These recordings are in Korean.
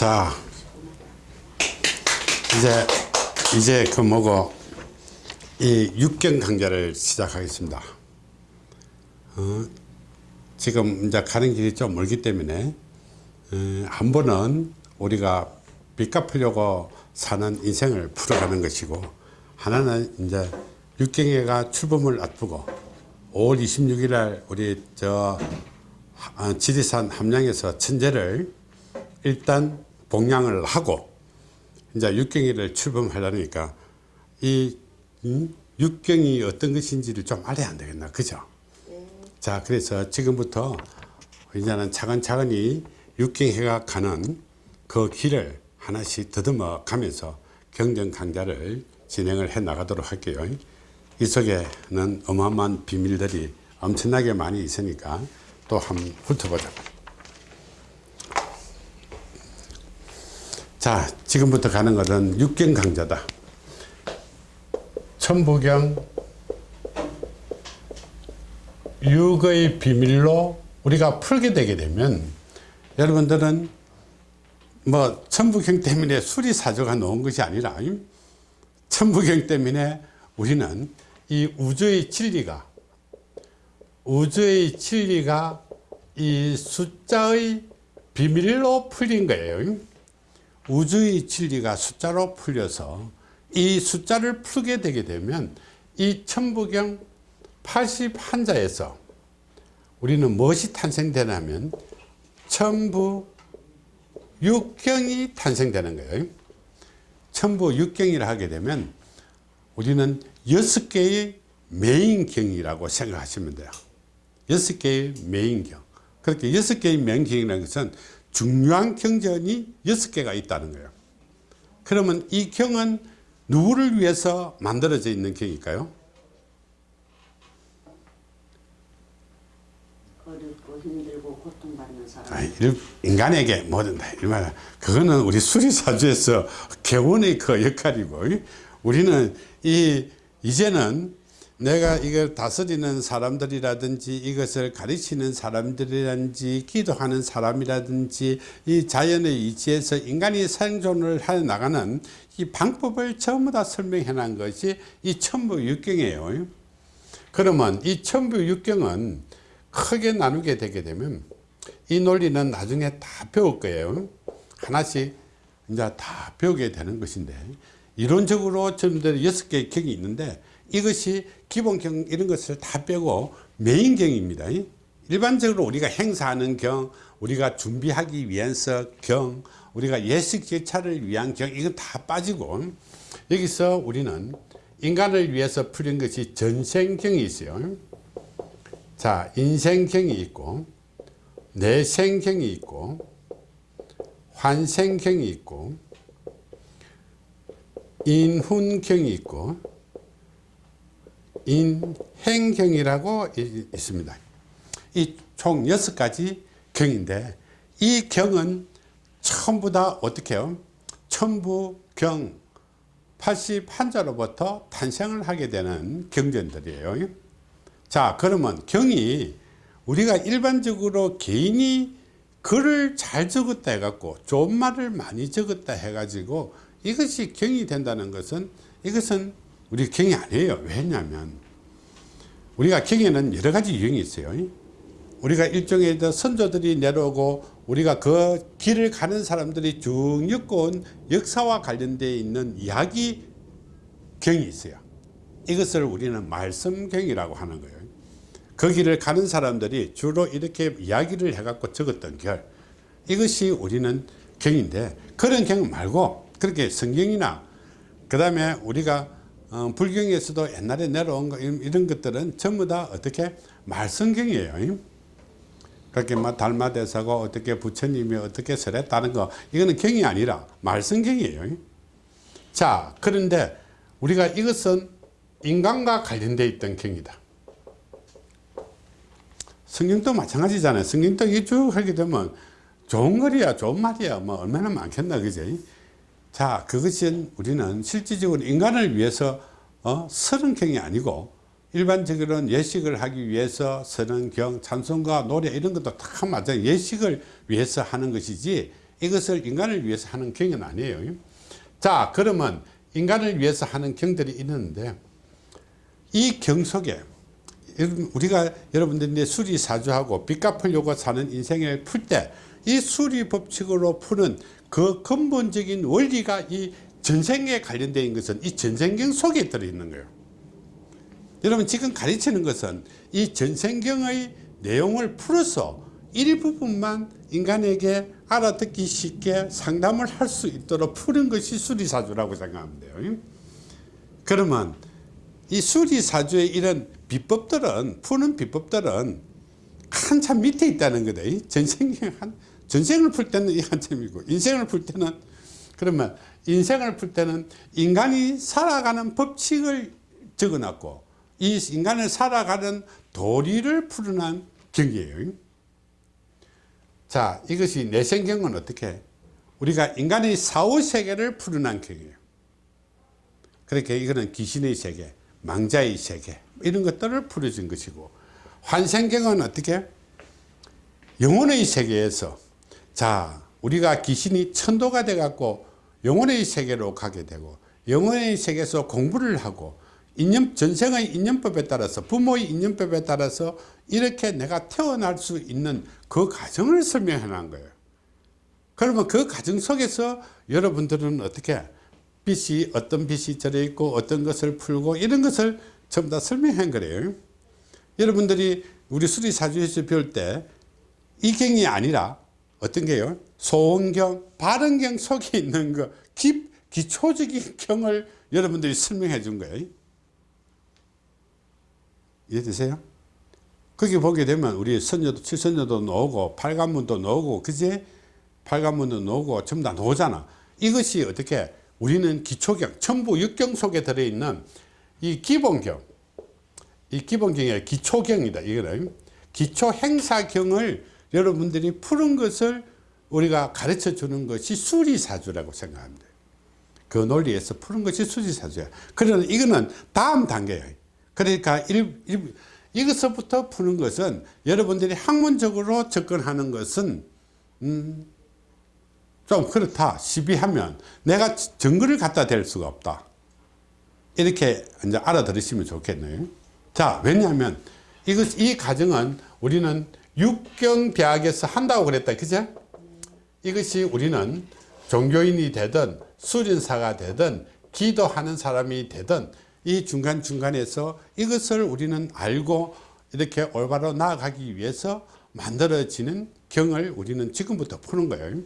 자, 이제, 이제 그 뭐고, 이 육경 강좌를 시작하겠습니다. 어, 지금 이제 가는 길이 좀 멀기 때문에, 어, 한 번은 우리가 빚 갚으려고 사는 인생을 풀어가는 것이고, 하나는 이제 육경회가 출범을 앞두고, 5월 26일 날 우리 저 아, 지리산 함량에서 천재를 일단 봉양을 하고 이제 육경이를 출범하려니까 이 음? 육경이 어떤 것인지를 좀 알아야 안 되겠나 그죠 자 그래서 지금부터 이제는 차근차근히 육경회가 가는 그 길을 하나씩 더듬어 가면서 경전 강좌를 진행을 해 나가도록 할게요 이 속에는 어마어마한 비밀들이 엄청나게 많이 있으니까 또 한번 훑어보자. 자, 지금부터 가는 것은 육경 강좌다. 천부경 육의 비밀로 우리가 풀게 되게 되면 여러분들은 뭐 천부경 때문에 수리사조가 놓은 것이 아니라 천부경 때문에 우리는 이 우주의 진리가 우주의 진리가 이 숫자의 비밀로 풀린 거예요 우주의 진리가 숫자로 풀려서 이 숫자를 풀게 되게 되면 이 천부경 81자에서 우리는 무엇이 탄생되냐면 천부 육경이 탄생되는 거예요. 천부 육경이라 하게 되면 우리는 여섯 개의 메인경이라고 생각하시면 돼요. 여섯 개의 메인경. 그렇게 여섯 개의 메인경이라는 것은 중요한 경전이 여섯 개가 있다는 거예요 그러면 이 경은 누구를 위해서 만들어져 있는 경일까요? 어렵고 힘들고 고통받는 사람. 아, 인간에게 뭐든 다 이말 그거는 우리 수리사주에서 개원의 그 역할이고 우리는 이 이제는 내가 이걸 다스리는 사람들이라든지 이것을 가르치는 사람들이라든지 기도하는 사람이라든지 이 자연의 이치에서 인간이 생존을 해 나가는 이 방법을 전부 다 설명해 놓은 것이 이 천부육경이에요. 그러면 이 천부육경은 크게 나누게 되게 되면 이 논리는 나중에 다 배울 거예요. 하나씩 이제 다 배우게 되는 것인데 이론적으로 전부 여섯 개의 경이 있는데 이것이 기본경 이런 것을 다 빼고 메인경입니다. 일반적으로 우리가 행사하는 경 우리가 준비하기 위해서 경 우리가 예식 제차를 위한 경 이건 다 빠지고 여기서 우리는 인간을 위해서 풀린 것이 전생경이 있어요. 자 인생경이 있고 내생경이 있고 환생경이 있고 인훈경이 있고 인행경이라고 있습니다. 이총 여섯 가지 경인데 이 경은 전부 다 어떻게 해요? 천부경 81자로부터 탄생을 하게 되는 경전들이에요. 자 그러면 경이 우리가 일반적으로 개인이 글을 잘 적었다 해갖고 좋은 말을 많이 적었다 해가지고 이것이 경이 된다는 것은 이것은 우리 경이 아니에요. 왜냐하면 우리가 경에는 여러 가지 유형이 있어요. 우리가 일종의 선조들이 내려오고 우리가 그 길을 가는 사람들이 쭉 엮어온 역사와 관련되어 있는 이야기 경이 있어요. 이것을 우리는 말씀경이라고 하는 거예요. 그 길을 가는 사람들이 주로 이렇게 이야기를 해갖고 적었던 결 이것이 우리는 경인데 그런 경 말고 그렇게 성경이나 그 다음에 우리가 어, 불경에서도 옛날에 내려온 거 이런 것들은 전부 다 어떻게 말성경이에요. 그렇게 막 달마대사고 어떻게 부처님이 어떻게 설했다는 거. 이거는 경이 아니라 말성경이에요. 자 그런데 우리가 이것은 인간과 관련되어 있던 경이다. 성경도 마찬가지잖아요. 성경도 이쭉 하게 되면 좋은 글이야 좋은 말이야. 뭐 얼마나 많겠나 그지 자 그것은 우리는 실질적으로 인간을 위해서 어, 서른경이 아니고 일반적으로는 예식을 하기 위해서 서른경 찬송가 노래 이런 것도 다 맞아 예식을 위해서 하는 것이지 이것을 인간을 위해서 하는 경은 아니에요. 자 그러면 인간을 위해서 하는 경들이 있는데 이 경 속에 우리가 여러분들이 수리사주하고 빚 갚으려고 사는 인생을 풀 때 이 수리 법칙으로 푸는 그 근본적인 원리가 이 전생에 관련된 것은 이 전생경 속에 들어있는 거예요. 여러분 지금 가르치는 것은 이 전생경의 내용을 풀어서 일부분만 인간에게 알아듣기 쉽게 상담을 할 수 있도록 푸는 것이 수리사주라고 생각하면 돼요. 그러면 이 수리사주의 이런 비법들은 푸는 비법들은 한참 밑에 있다는 거다. 전생경 한 전생을 풀 때는 이 한참이고 인생을 풀 때는 그러면 인생을 풀 때는 인간이 살아가는 법칙을 적어놨고 이 인간을 살아가는 도리를 풀어난 경이에요. 자 이것이 내생경은 어떻게? 우리가 인간의 사후세계를 풀어난 경이에요. 그렇게 이거는 귀신의 세계 망자의 세계 이런 것들을 풀어준 것이고 환생경은 어떻게? 영혼의 세계에서 자 우리가 귀신이 천도가 돼 갖고 영혼의 세계로 가게 되고 영혼의 세계에서 공부를 하고 인연, 전생의 인연법에 따라서 부모의 인연법에 따라서 이렇게 내가 태어날 수 있는 그 과정을 설명해 놓은 거예요. 그러면 그 과정 속에서 여러분들은 어떻게 빛이 어떤 빛이 들어 있고 어떤 것을 풀고 이런 것을 전부 다 설명한 거래요. 여러분들이 우리 수리사주에서 배울 때 이 경이 아니라 어떤 게요? 소원경 발언경 속에 있는 그 기, 기초적인 경을 여러분들이 설명해 준 거예요. 이해되세요? 거기 보게 되면 우리 선녀도 칠선녀도 나오고 팔관문도 나오고 그지? 팔관문도 나오고 전부 다 나오잖아. 이것이 어떻게 우리는 기초경 천부 육경 속에 들어있는 이 기본경. 이 기본경이 기초경이다 이거는 기초 행사경을 여러분들이 푸는 것을 우리가 가르쳐 주는 것이 수리사주라고 생각합니다. 그 논리에서 푸는 것이 수리사주야. 그러나 이거는 다음 단계예요. 그러니까 일, 일, 이것부터 푸는 것은 여러분들이 학문적으로 접근하는 것은 음, 좀 그렇다. 시비하면 내가 증거를 갖다 댈 수가 없다. 이렇게 이제 알아들으시면 좋겠네요. 자 왜냐하면 이것 이 과정은 우리는 육경대학에서 한다고 그랬다. 그죠 이것이 우리는 종교인이 되든 수련사가 되든 기도하는 사람이 되든 이 중간중간에서 이것을 우리는 알고 이렇게 올바로 나아가기 위해서 만들어지는 경을 우리는 지금부터 푸는 거예요.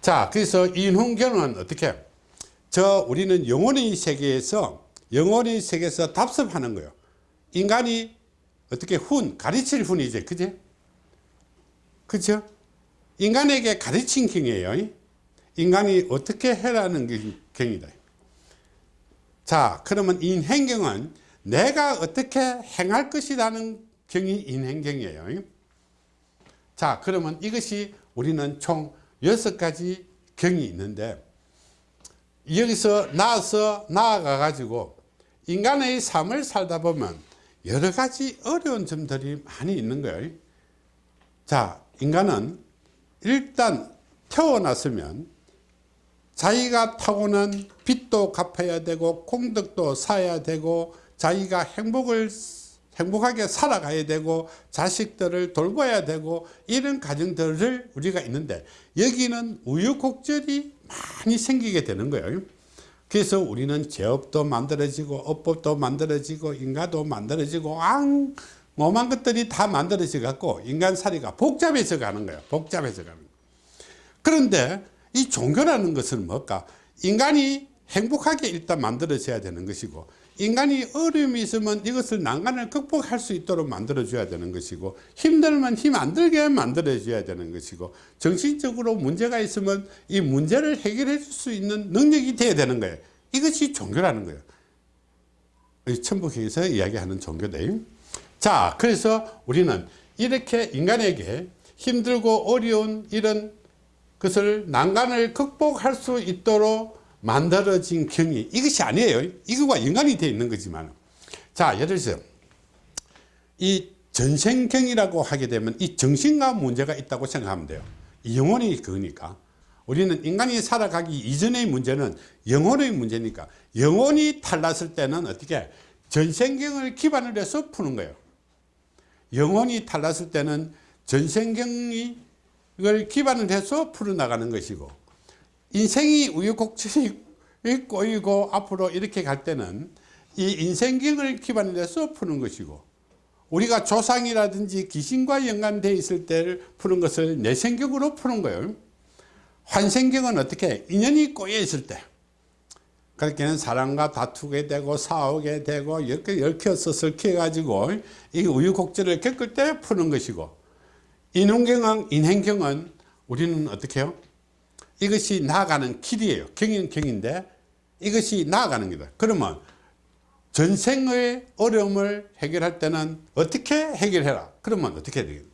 자 그래서 인훈경은 어떻게? 저 우리는 영혼의 세계에서 영혼의 세계에서 답습하는 거예요. 인간이 어떻게 훈 가르칠 훈이지 그지 그죠 인간에게 가르친 경이에요. 인간이 어떻게 해라는 경이다. 자 그러면 인행경은 내가 어떻게 행할 것이라는 경이 인행경이에요. 자 그러면 이것이 우리는 총 여섯 가지 경이 있는데 여기서 나와서 나아가 가지고 인간의 삶을 살다 보면 여러 가지 어려운 점들이 많이 있는 거예요. 자 인간은 일단 태어났으면 자기가 타고난 빚도 갚아야 되고 공덕도 사야 되고 자기가 행복을 행복하게 살아가야 되고 자식들을 돌봐야 되고 이런 가정들을 우리가 있는데 여기는 우유곡절이 많이 생기게 되는 거예요 그래서 우리는 제업도 만들어지고 업법도 만들어지고 인가도 만들어지고 앙 오만 것들이 다 만들어져 갖고 인간살이가 복잡해져 가는 거예요 복잡해져 가는 거예요. 그런데 이 종교라는 것은 뭘까 인간이 행복하게 일단 만들어져야 되는 것이고 인간이 어려움이 있으면 이것을 난간을 극복할 수 있도록 만들어 줘야 되는 것이고 힘들면 힘 안 들게 만들어 줘야 되는 것이고 정신적으로 문제가 있으면 이 문제를 해결해 줄 수 있는 능력이 돼야 되는 거예요. 이것이 종교라는 거예요. 천북에서 이야기하는 종교다 자 그래서 우리는 이렇게 인간에게 힘들고 어려운 이런 것을 난간을 극복할 수 있도록 만들어진 경이 이것이 아니에요. 이거와 연관이 되어 있는 거지만. 자 예를 들어서 이 전생경이라고 하게 되면 이 정신과 문제가 있다고 생각하면 돼요. 이 영혼이 그거니까. 우리는 인간이 살아가기 이전의 문제는 영혼의 문제니까. 영혼이 탈났을 때는 어떻게 전생경을 기반으로 해서 푸는 거예요. 영혼이 탈났을 때는 전생경을 기반으로 해서 풀어나가는 것이고 인생이 우유곡절이 꼬이고 앞으로 이렇게 갈 때는 이 인생경을 기반으로 해서 푸는 것이고 우리가 조상이라든지 귀신과 연관되어 있을 때를 푸는 것을 내생경으로 푸는 거예요. 환생경은 어떻게? 인연이 꼬여 있을 때. 그렇게는 사람과 다투게 되고 싸우게 되고 이렇게 얽혀서 설켜 가지고 이 우유곡절을 겪을 때 푸는 것이고 인혼경은 인행경은 우리는 어떻게 해요 이것이 나아가는 길이에요. 경인 경인데 이것이 나아가는 거다. 그러면 전생의 어려움을 해결할 때는 어떻게 해결해라? 그러면 어떻게 해야 되겠냐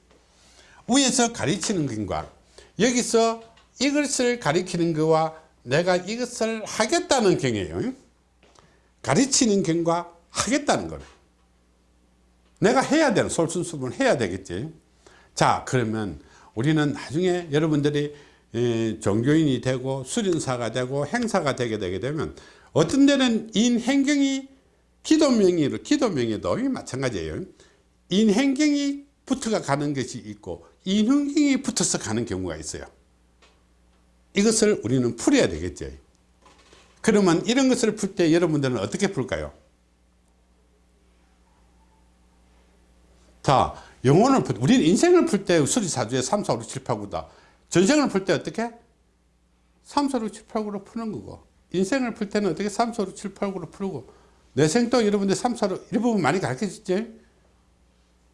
위에서 가르치는 것과 여기서 이것을 가리키는 거와 내가 이것을 하겠다는 경이에요. 가르치는 경과 하겠다는 거래. 내가 해야 되는 솔선수범을 해야 되겠지. 자 그러면 우리는 나중에 여러분들이 에, 종교인이 되고 수련사가 되고 행사가 되게 되게 되면 어떤 데는 인행경이 기도 명의로 기도 명의도 마찬가지예요. 인행경이 붙어가 가는 것이 있고 인hun경이 붙어서 가는 경우가 있어요. 이것을 우리는 풀어야 되겠죠. 그러면 이런 것을 풀 때 여러분들은 어떻게 풀까요? 자 영혼을 풀 우리는 인생을 풀 때 수리사주에 3, 4, 5, 6, 7, 8, 9다 전생을 풀 때 어떻게? 3, 4, 6, 7, 8, 9로 푸는 거고. 인생을 풀 때는 어떻게 3, 4, 5, 6, 7, 8, 9로 풀고. 내생도 여러분들 3, 4, 6 일부분 많이 가르쳐줬지?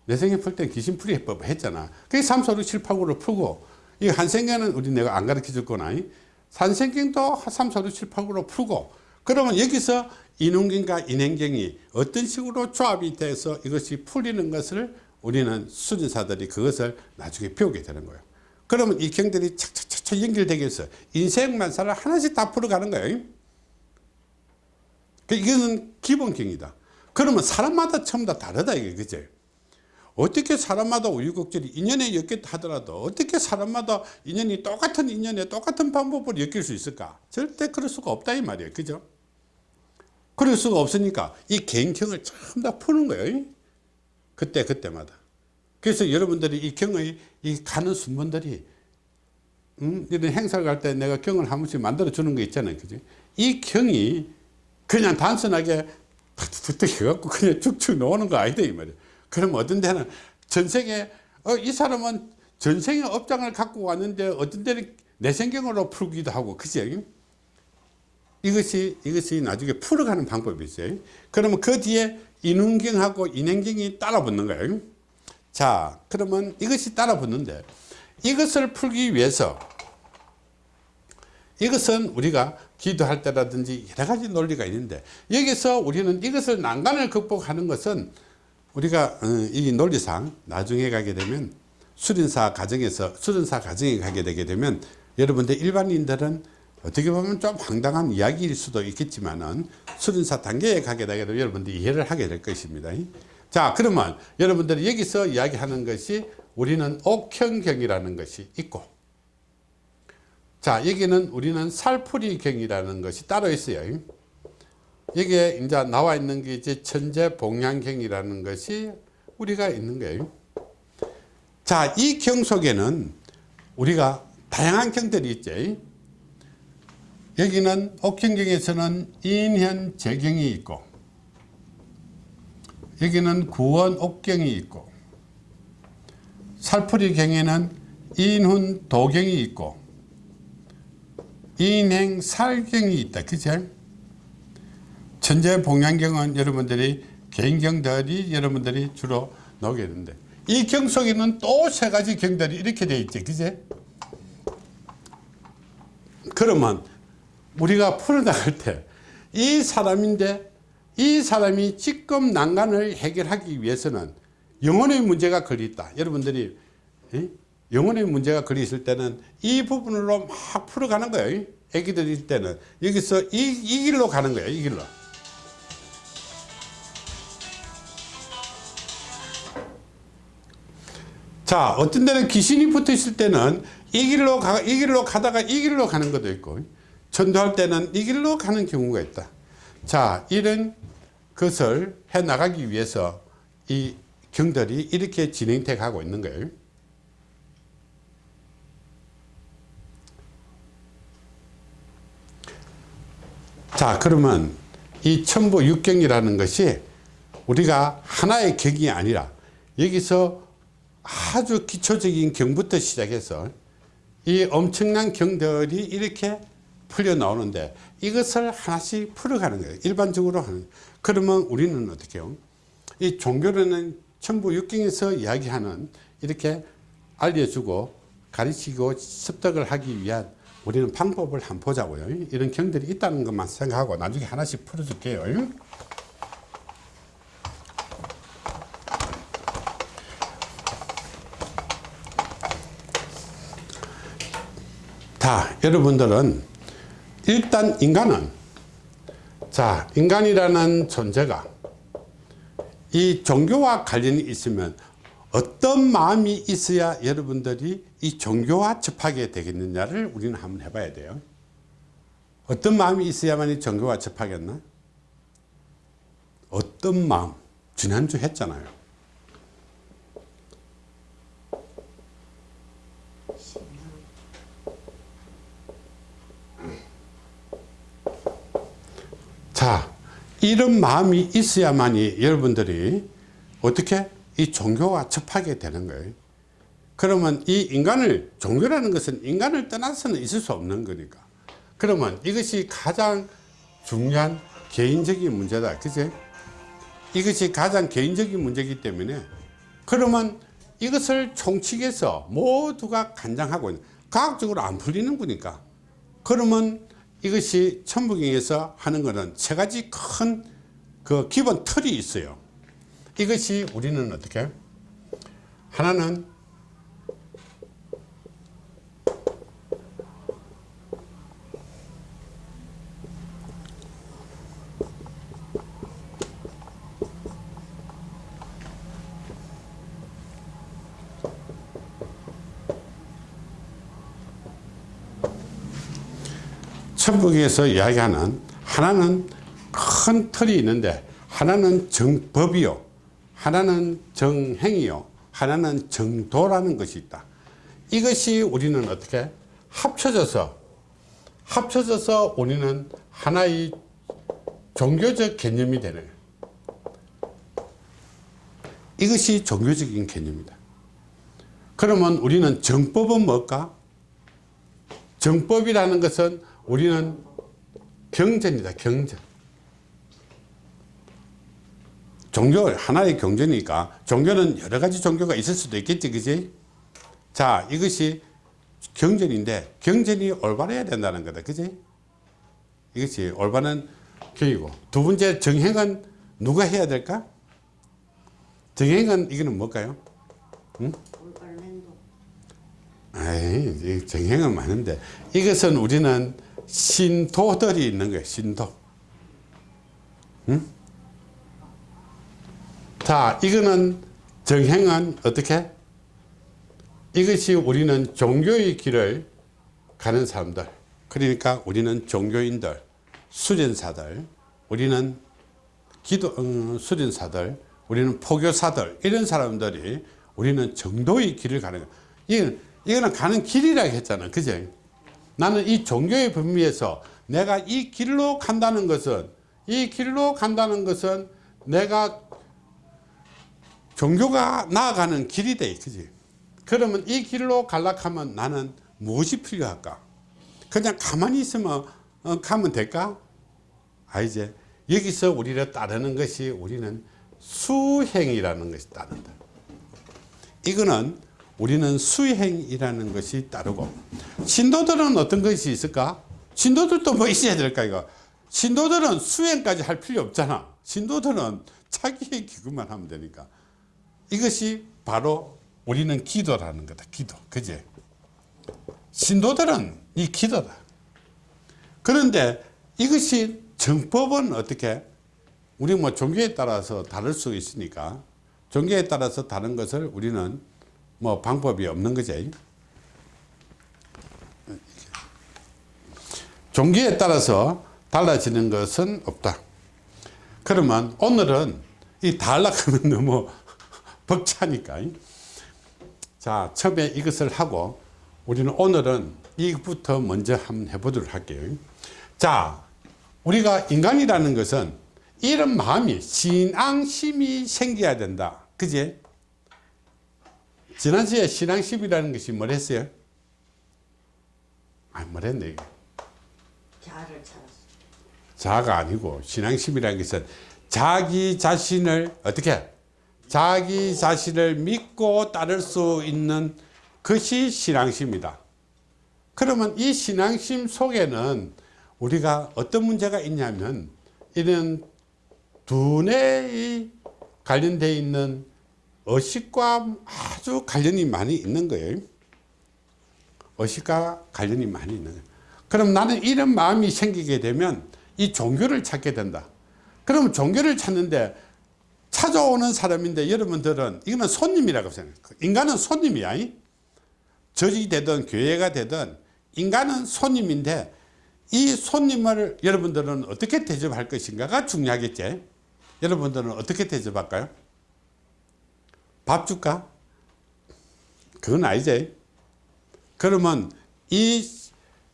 내생에 풀때 귀신풀이 해법 했잖아. 그게 3, 4, 6, 7, 8, 9로 풀고. 이 한생경은 우리 내가 안 가르쳐 줄 거나 산생경도 3, 4, 6, 7, 8, 9로 풀고. 그러면 여기서 인운경과 인행경이 어떤 식으로 조합이 돼서 이것이 풀리는 것을 우리는 수준사들이 그것을 나중에 배우게 되는 거예요 그러면 이 경들이 착착착착 연결되게 해서 인생만사를 하나씩 다 풀어가는 거예요. 그 이거는 기본경이다. 그러면 사람마다 전부 다 다르다 이게. 그죠 어떻게 사람마다 우유곡절이 인연에 엮였다 하더라도 어떻게 사람마다 인연이 똑같은 인연에 똑같은 방법으로 엮일 수 있을까? 절대 그럴 수가 없다 이 말이에요. 그죠? 그럴 수가 없으니까 이 개인경을 전부 다 푸는 거예요. 그때 그때마다 그래서 여러분들이 이 경의 이 가는 순번들이 음, 이런 행사를 갈 때 내가 경을 한 번씩 만들어 주는 거 있잖아요. 그지? 이 경이 그냥 단순하게 툭툭툭 해갖고 그냥 쭉쭉 놓는 거 아니다 이 말이에요. 그럼 어떤 데는 전생에 어, 이 사람은 전생의 업장을 갖고 왔는데 어떤 데는 내생경으로 풀기도 하고 그죠 이것이 이것이 나중에 풀어가는 방법이 있어요. 그러면 그 뒤에 인운경하고 인행경이 따라 붙는 거예요 자 그러면 이것이 따라 붙는데 이것을 풀기 위해서 이것은 우리가 기도할 때라든지 여러 가지 논리가 있는데 여기서 우리는 이것을 난간을 극복하는 것은 우리가 어, 이 논리상 나중에 가게 되면 수련사 과정에서 수련사 과정에 가게 되게 되면 여러분들 일반인들은 어떻게 보면 좀 황당한 이야기일 수도 있겠지만은 수련사 단계에 가게 되면 여러분들이 이해를 하게 될 것입니다 자 그러면 여러분들이 여기서 이야기하는 것이 우리는 옥형경이라는 것이 있고 자 여기는 우리는 살풀이경이라는 것이 따로 있어요. 여기에 이제 나와 있는 게 이제 천재 봉양경이라는 것이 우리가 있는 거예요. 자 이 경 속에는 우리가 다양한 경들이 있죠. 여기는 옥경경에서는 인현 재경이 있고 여기는 구원 옥경이 있고 살풀이 경에는 인훈 도경이 있고 인행 살경이 있다. 그죠? 천재 봉양경은 여러분들이 개인경들이 여러분들이 주로 나오게 되는데 이 경 속에는 또 세 가지 경들이 이렇게 되어 있지 그제 그러면 우리가 풀어나갈 때 이 사람인데 이 사람이 지금 난간을 해결하기 위해서는 영혼의 문제가 걸려있다. 여러분들이 영혼의 문제가 걸려있을 때는 이 부분으로 막 풀어가는 거예요. 애기들일 때는. 여기서 이, 이 길로 가는 거예요 이 길로. 자 어떤 데는 귀신이 붙어 있을 때는 이 길로 가, 이 길로 가다가 이 길로 가는 것도 있고 전도할 때는 이 길로 가는 경우가 있다. 자 이런 것을 해 나가기 위해서 이 경들이 이렇게 진행돼 가고 있는 거예요. 자 그러면 이 천부 육경이라는 것이 우리가 하나의 격이 아니라 여기서 아주 기초적인 경부터 시작해서 이 엄청난 경들이 이렇게 풀려 나오는데 이것을 하나씩 풀어가는 거예요. 일반적으로 하는 그러면 우리는 어떻게 해요? 이 종교는 천부 육경에서 이야기하는 이렇게 알려주고 가르치고 습득을 하기 위한 우리는 방법을 한번 보자고요. 이런 경들이 있다는 것만 생각하고 나중에 하나씩 풀어줄게요. 자 여러분들은 일단 인간은 자 인간이라는 존재가 이 종교와 관련이 있으면 어떤 마음이 있어야 여러분들이 이 종교와 접하게 되겠느냐를 우리는 한번 해봐야 돼요. 어떤 마음이 있어야만 이 종교와 접하겠나? 어떤 마음? 지난주 했잖아요 자 이런 마음이 있어야만이 여러분들이 어떻게 이 종교와 접하게 되는 거예요. 그러면 이 인간을 종교라는 것은 인간을 떠나서는 있을 수 없는 거니까. 그러면 이것이 가장 중요한 개인적인 문제다. 그제 이것이 가장 개인적인 문제이기 때문에 그러면 이것을 총칙해서 모두가 간장하고 과학적으로 안 풀리는 거니까. 그러면 이것이 천부경에서 하는 것은 세 가지 큰 그 기본 틀이 있어요. 이것이 우리는 어떻게? 하나는 천북에서 이야기하는 하나는 큰 틀이 있는데 하나는 정법이요. 하나는 정행이요. 하나는 정도라는 것이 있다. 이것이 우리는 어떻게 합쳐져서 합쳐져서 우리는 하나의 종교적 개념이 되는 이것이 종교적인 개념이다. 그러면 우리는 정법은 뭘까? 정법이라는 것은 우리는 경전이다 경전 종교 하나의 경전이니까 종교는 여러 가지 종교가 있을 수도 있겠지 그지? 자 이것이 경전인데 경전이 올바라야 된다는 거다 그지? 이것이 올바른 경이고. 두 번째 정행은 누가 해야 될까? 정행은 이거는 뭘까요? 응? 올바른 행동. 에이, 정행은 많은데. 이것은 우리는 신도들이 있는 거예요 신도. 응? 자 이거는 정행은 어떻게? 이것이 우리는 종교의 길을 가는 사람들 그러니까 우리는 종교인들 수련사들 우리는 기도 어, 수련사들 우리는 포교사들 이런 사람들이 우리는 정도의 길을 가는 거예요 이거는 가는 길이라고 했잖아 그죠 나는 이 종교의 범위에서 내가 이 길로 간다는 것은 이 길로 간다는 것은 내가 종교가 나아가는 길이 돼 그지? 그러면 이 길로 갈락하면 나는 무엇이 필요할까? 그냥 가만히 있으면 어, 가면 될까? 아 이제 여기서 우리를 따르는 것이 우리는 수행이라는 것이 따른다. 이거는 우리는 수행이라는 것이 따르고 신도들은 어떤 것이 있을까? 신도들도 뭐 있어야 될까 이거? 신도들은 수행까지 할 필요 없잖아. 신도들은 자기의 기구만 하면 되니까. 이것이 바로 우리는 기도라는 거다 기도. 그제 신도들은 이 기도다. 그런데 이것이 정법은 어떻게? 우리 뭐 종교에 따라서 다를 수 있으니까 종교에 따라서 다른 것을 우리는 뭐 방법이 없는 거지. 종교에 따라서 달라지는 것은 없다. 그러면 오늘은 이 달라가면 너무 벅차니까. 자, 처음에 이것을 하고 우리는 오늘은 이것부터 먼저 한번 해보도록 할게요. 자, 우리가 인간이라는 것은 이런 마음이 신앙심이 생겨야 된다. 그지? 지난주에 신앙심이라는 것이 뭘 했어요? 아, 뭘 했네. 자아를 찾았어. 자아가 아니고 신앙심이라는 것은 자기 자신을 어떻게 자기 자신을 믿고 따를 수 있는 것이 신앙심이다. 그러면 이 신앙심 속에는 우리가 어떤 문제가 있냐면 이런 두뇌에 관련되어 있는 의식과 아주 관련이 많이 있는 거예요. 의식과 관련이 많이 있는 거예요. 그럼 나는 이런 마음이 생기게 되면 이 종교를 찾게 된다. 그럼 종교를 찾는데 찾아오는 사람인데 여러분들은 이거는 손님이라고 생각해요. 인간은 손님이야. 이? 절이 되든 교회가 되든 인간은 손님인데 이 손님을 여러분들은 어떻게 대접할 것인가가 중요하겠지. 여러분들은 어떻게 대접할까요? 밥 줄까? 그건 아니지. 그러면 이,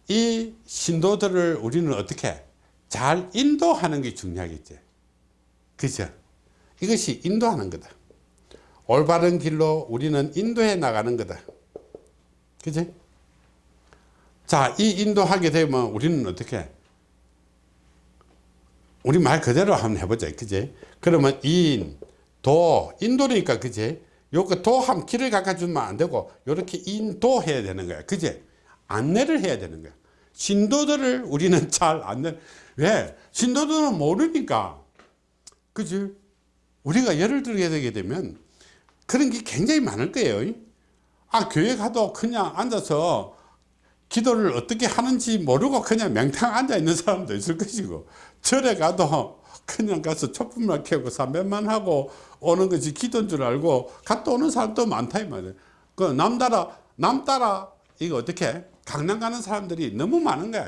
이 신도들을 우리는 어떻게 잘 인도하는 게 중요하겠지. 그죠? 이것이 인도하는 거다. 올바른 길로 우리는 인도해 나가는 거다. 그지? 자, 이 인도하게 되면 우리는 어떻게? 우리 말 그대로 한번 해보자. 그지? 그러면 인, 도, 인도니까 그지? 요거 도함 길을 깎아주면 안 되고, 요렇게 인도 해야 되는 거야. 그지? 안내를 해야 되는 거야. 신도들을 우리는 잘 안내, 왜? 신도들은 모르니까. 그지? 우리가 예를 들게 되게 되면 그런 게 굉장히 많을 거예요. 아, 교회 가도 그냥 앉아서 기도를 어떻게 하는지 모르고 그냥 맹탕 앉아 있는 사람도 있을 것이고, 절에 가도 그냥 가서 촛불만 켜고 삼배만 하고 오는 것이 기도인 줄 알고 갔다 오는 사람도 많다, 이 말이에요. 그 남 따라, 남 따라, 이거 어떻게? 강남 가는 사람들이 너무 많은 거야.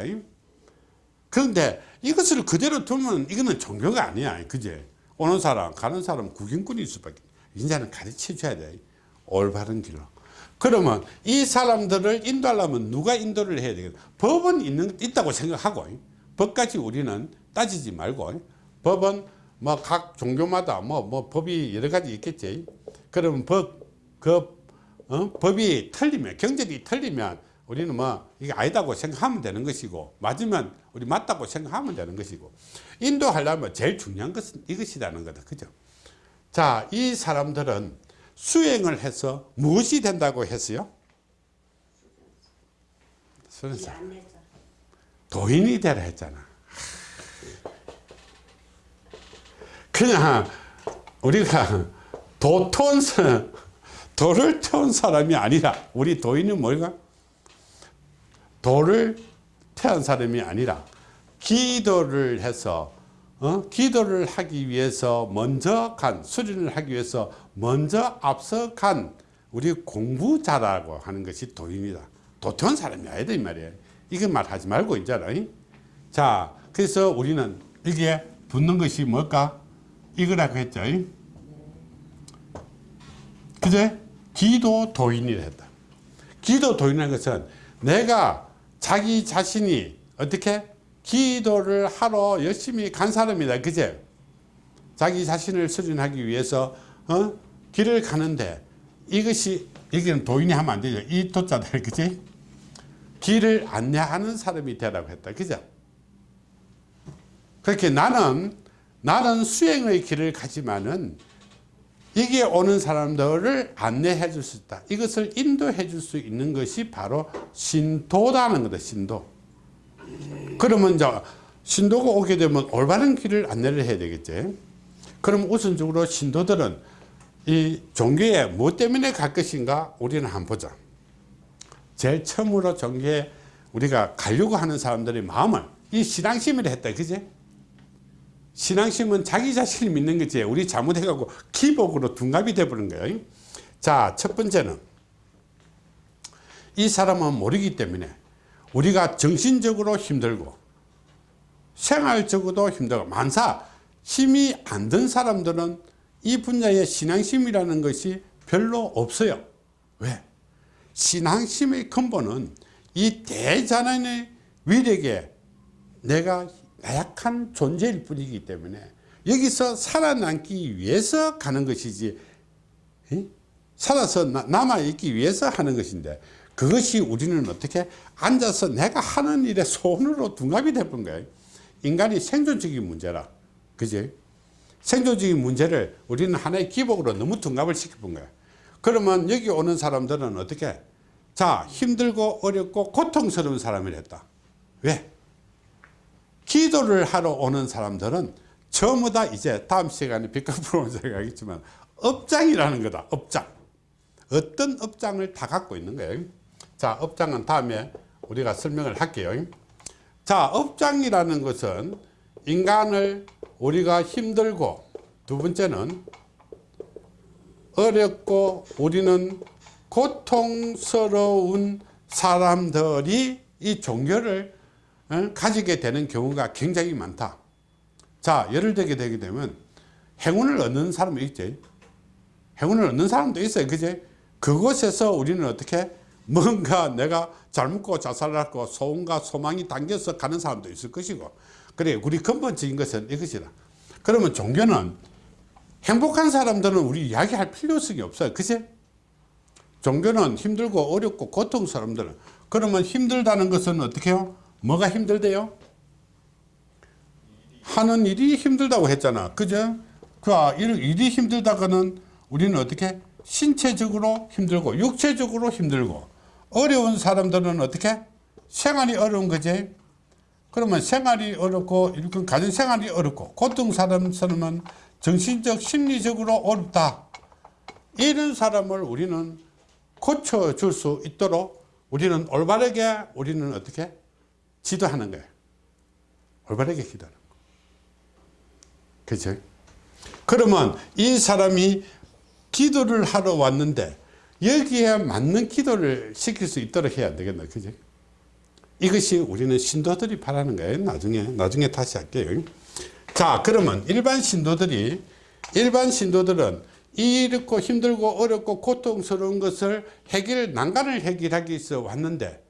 그런데 이것을 그대로 두면 이거는 종교가 아니야. 그제? 오는 사람, 가는 사람 구경꾼일 수밖에. 이제는 가르쳐 줘야 돼. 올바른 길로. 그러면 이 사람들을 인도하려면 누가 인도를 해야 되겠다. 법은 있는, 있다고 생각하고, 법까지 우리는 따지지 말고, 법은 뭐 각 종교마다 뭐, 뭐 법이 여러 가지 있겠지. 그러면 법, 그, 어? 법이 틀리면, 경제이 틀리면 우리는 뭐 이게 아니다고 생각하면 되는 것이고 맞으면 우리 맞다고 생각하면 되는 것이고 인도하려면 제일 중요한 것은 이것이라는 거다 그죠 자 이 사람들은 수행을 해서 무엇이 된다고 했어요. 도인이 되라 했잖아 그냥 우리가 도 태운 사- 도를 태운 사람이 아니라 우리 도인은 뭘까 도를 태운 사람이 아니라 기도를 해서 어? 기도를 하기 위해서 먼저 간 수련을 하기 위해서 먼저 앞서 간 우리 공부자라고 하는 것이 도인이다. 도태운 사람이 아니다 이 말이에요. 이거 말하지 말고 있잖아 자 그래서 우리는 이게 붙는 것이 뭘까 이거라고 했죠 그제 기도 도인이라 했다 기도 도인이라는 것은 내가 자기 자신이 어떻게 기도를 하러 열심히 간 사람이다. 그제? 자기 자신을 수련하기 위해서 어? 길을 가는데 이것이 이게 도인이 하면 안 되죠. 이 도자들 그지? 길을 안내하는 사람이 되라고 했다. 그죠? 그렇게 나는 나는 수행의 길을 가지만은 여기에 오는 사람들을 안내해 줄 수 있다. 이것을 인도해 줄 수 있는 것이 바로 신도라는 거다. 신도. 그러면 이제 신도가 오게 되면 올바른 길을 안내를 해야 되겠지. 그럼 우선적으로 신도들은 이 종교에 무엇 때문에 갈 것인가 우리는 한번 보자. 제일 처음으로 종교에 우리가 가려고 하는 사람들의 마음을 이 신앙심을 했다. 그지? 신앙심은 자기 자신을 믿는 거지. 우리 잘못해갖고 기복으로 둔갑이 돼버린 거예요. 자, 첫 번째는 이 사람은 모르기 때문에 우리가 정신적으로 힘들고 생활적으로도 힘들고 만사 힘이 안 든 사람들은 이 분야에 신앙심이라는 것이 별로 없어요 왜? 신앙심의 근본은 이 대자연의 위력에 내가 나약한 존재일 뿐이기 때문에 여기서 살아남기 위해서 가는 것이지 에? 살아서 나- 남아있기 위해서 하는 것인데 그것이 우리는 어떻게 앉아서 내가 하는 일에 손으로 둔갑이 돼본 거예요 인간이 생존적인 문제라. 그지? 생존적인 문제를 우리는 하나의 기복으로 너무 둔갑을 시켜본 거야 그러면 여기 오는 사람들은 어떻게? 자 힘들고 어렵고 고통스러운 사람이랬다. 왜 기도를 하러 오는 사람들은 전부 다 이제 다음 시간에 비카프로 생각하겠지만 업장이라는 거다 업장. 어떤 업장을 다 갖고 있는 거예요. 자 업장은 다음에 우리가 설명을 할게요. 자 업장이라는 것은 인간을 우리가 힘들고 두 번째는 어렵고 우리는 고통스러운 사람들이 이 종교를 어, 가지게 되는 경우가 굉장히 많다. 자 예를 들게 되게 되면 행운을 얻는 사람이 있지. 행운을 얻는 사람도 있어요. 그제 그곳에서 우리는 어떻게? 뭔가 내가 잘 먹고 잘 살았고 소원과 소망이 담겨서 가는 사람도 있을 것이고. 그래 우리 근본적인 것은 이것이다. 그러면 종교는 행복한 사람들은 우리 이야기할 필요성이 없어요. 그제 종교는 힘들고 어렵고 고통 사람들은. 그러면 힘들다는 것은 어떻게 해요 뭐가 힘들대요? 하는 일이 힘들다고 했잖아. 그죠? 그 일이 힘들다가는 우리는 어떻게? 신체적으로 힘들고 육체적으로 힘들고 어려운 사람들은 어떻게? 생활이 어려운 거지. 그러면 생활이 어렵고 이렇게 가정 생활이 어렵고 고통 사람 사람은 정신적 심리적으로 어렵다. 이런 사람을 우리는 고쳐줄 수 있도록 우리는 올바르게 우리는 어떻게 지도하는 거예요. 올바르게 기도하는 거. 그죠? 그러면 이 사람이 기도를 하러 왔는데 여기에 맞는 기도를 시킬 수 있도록 해야 되겠나 그죠? 이것이 우리는 신도들이 바라는 거예요. 나중에 나중에 다시 할게요. 자 그러면 일반 신도들이 일반 신도들은 이렇고 힘들고 어렵고 고통스러운 것을 해결 난간을 해결하기 위해서 왔는데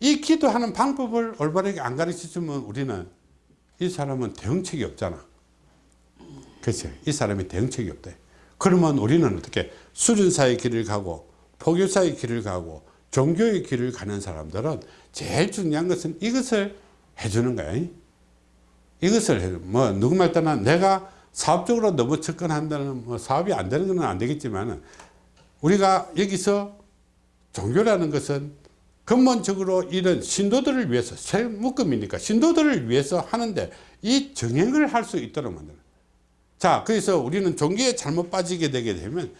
이 기도하는 방법을 올바르게 안 가르쳐 주면 우리는 이 사람은 대응책이 없잖아. 그렇죠 이 사람이 대응책이 없대. 그러면 우리는 어떻게 수련사의 길을 가고 포교사의 길을 가고 종교의 길을 가는 사람들은 제일 중요한 것은 이것을 해주는 거야. 이것을 해, 뭐 누구 말 떠나 내가 사업적으로 너무 접근한다는 뭐 사업이 안 되는 건 안 되겠지만 우리가 여기서 종교라는 것은 근본적으로 이런 신도들을 위해서 새 묶음이니까 신도들을 위해서 하는데 이 정행을 할 수 있도록 만드는. 자 그래서 우리는 종교에 잘못 빠지게 되게 되면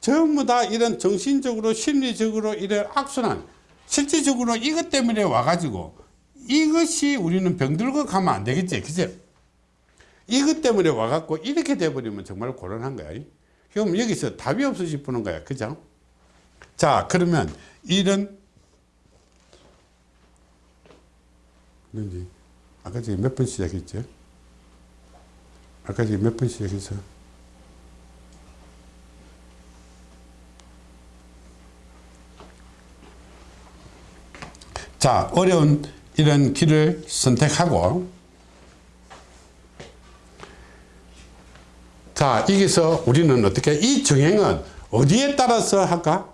전부 다 이런 정신적으로 심리적으로 이런 악순환 실질적으로 이것 때문에 와가지고 이것이 우리는 병들고 가면 안 되겠지 그죠 이것 때문에 와갖고 이렇게 돼버리면 정말 곤란한 거야. 그럼 여기서 답이 없어 싶는 거야 그죠? 자 그러면 이런 그런지. 아까 저기 몇번 시작했죠? 아까 저기 몇번 시작했어? 자 어려운 이런 길을 선택하고. 자 여기서 우리는 어떻게 이 정행은 어디에 따라서 할까